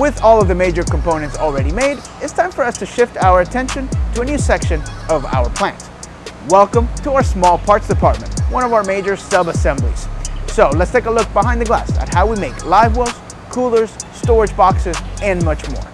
With all of the major components already made, it's time for us to shift our attention to a new section of our plant. Welcome to our small parts department, one of our major sub-assemblies. So let's take a look behind the glass at how we make live wells, coolers, storage boxes, and much more.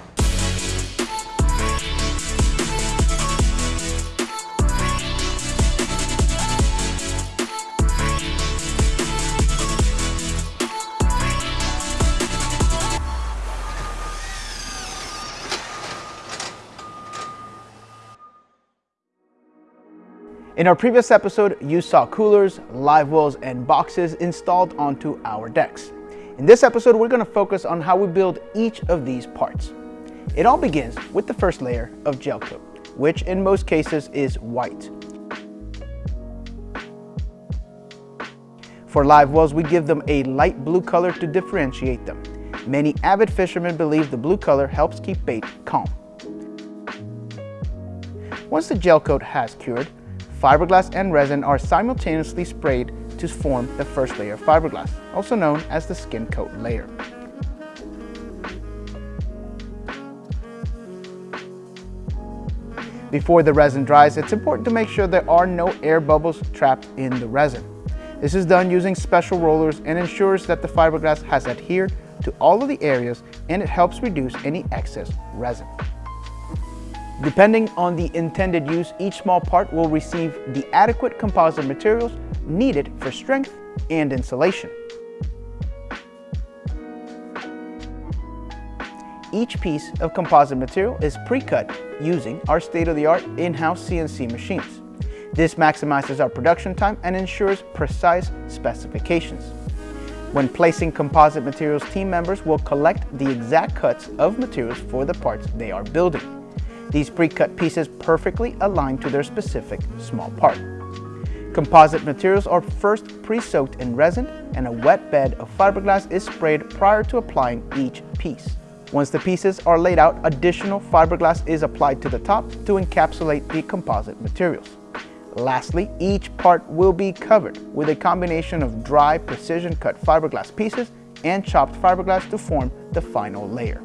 In our previous episode, you saw coolers, live wells, and boxes installed onto our decks. In this episode, we're going to focus on how we build each of these parts. It all begins with the first layer of gel coat, which in most cases is white. For live wells, we give them a light blue color to differentiate them. Many avid fishermen believe the blue color helps keep bait calm. Once the gel coat has cured, fiberglass and resin are simultaneously sprayed to form the first layer of fiberglass, also known as the skin coat layer. Before the resin dries, it's important to make sure there are no air bubbles trapped in the resin. This is done using special rollers and ensures that the fiberglass has adhered to all of the areas and it helps reduce any excess resin. Depending on the intended use, each small part will receive the adequate composite materials needed for strength and insulation. Each piece of composite material is pre-cut using our state-of-the-art in-house CNC machines. This maximizes our production time and ensures precise specifications. When placing composite materials, team members will collect the exact cuts of materials for the parts they are building. These pre-cut pieces perfectly align to their specific small part. Composite materials are first pre-soaked in resin and a wet bed of fiberglass is sprayed prior to applying each piece. Once the pieces are laid out, additional fiberglass is applied to the top to encapsulate the composite materials. Lastly, each part will be covered with a combination of dry precision cut fiberglass pieces and chopped fiberglass to form the final layer.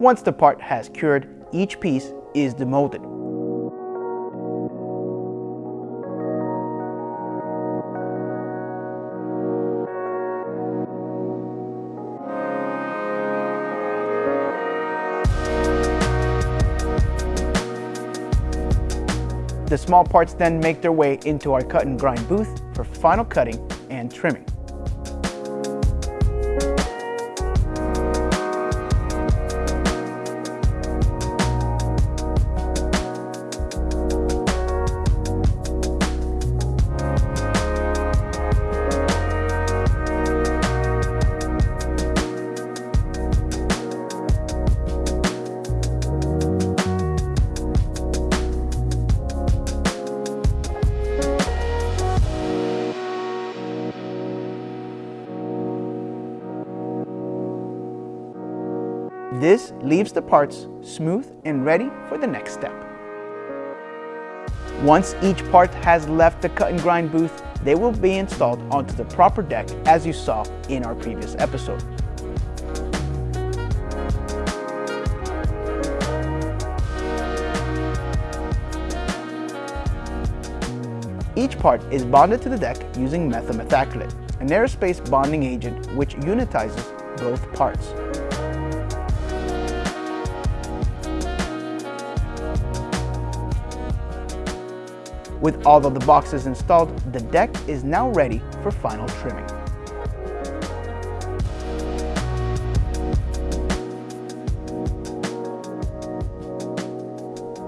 Once the part has cured, each piece is demolded. The small parts then make their way into our cut and grind booth for final cutting and trimming. This leaves the parts smooth and ready for the next step. Once each part has left the cut and grind booth, they will be installed onto the proper deck as you saw in our previous episode. Each part is bonded to the deck using methyl methacrylate, an aerospace bonding agent which unitizes both parts. With all of the boxes installed, the deck is now ready for final trimming.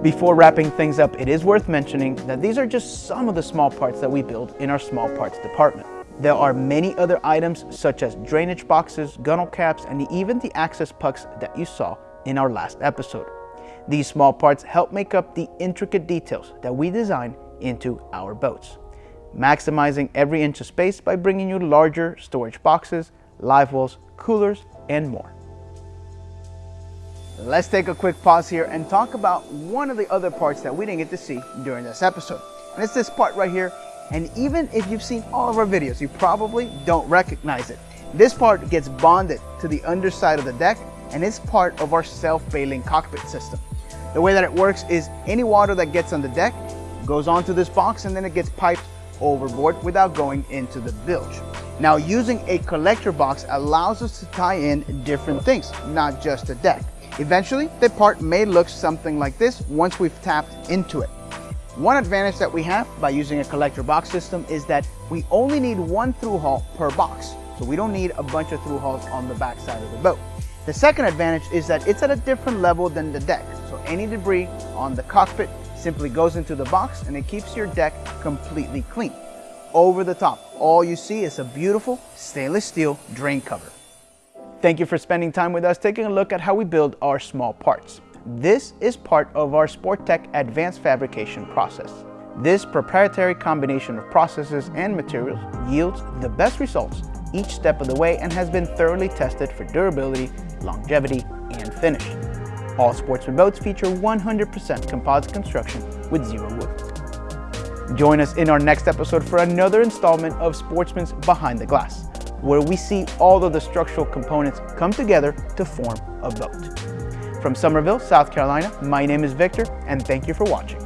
Before wrapping things up, it is worth mentioning that these are just some of the small parts that we build in our small parts department. There are many other items such as drainage boxes, gunnel caps, and even the access pucks that you saw in our last episode. These small parts help make up the intricate details that we design into our boats, maximizing every inch of space by bringing you larger storage boxes, live wells, coolers, and more. Let's take a quick pause here and talk about one of the other parts that we didn't get to see during this episode. And it's this part right here. And even if you've seen all of our videos, you probably don't recognize it. This part gets bonded to the underside of the deck and it's part of our self-bailing cockpit system. The way that it works is any water that gets on the deck goes onto this box and then it gets piped overboard without going into the bilge. Now using a collector box allows us to tie in different things, not just the deck. Eventually, the part may look something like this once we've tapped into it. One advantage that we have by using a collector box system is that we only need one through hull per box. So we don't need a bunch of through hulls on the back side of the boat. The second advantage is that it's at a different level than the deck. So any debris on the cockpit simply goes into the box and it keeps your deck completely clean. Over the top, all you see is a beautiful stainless steel drain cover. Thank you for spending time with us taking a look at how we build our small parts. This is part of our Sportech advanced fabrication process. This proprietary combination of processes and materials yields the best results each step of the way and has been thoroughly tested for durability, longevity, and finish. All Sportsman boats feature 100% composite construction with zero wood. Join us in our next episode for another installment of Sportsman's Behind the Glass, where we see all of the structural components come together to form a boat. From Summerville, South Carolina, my name is Victor, and thank you for watching.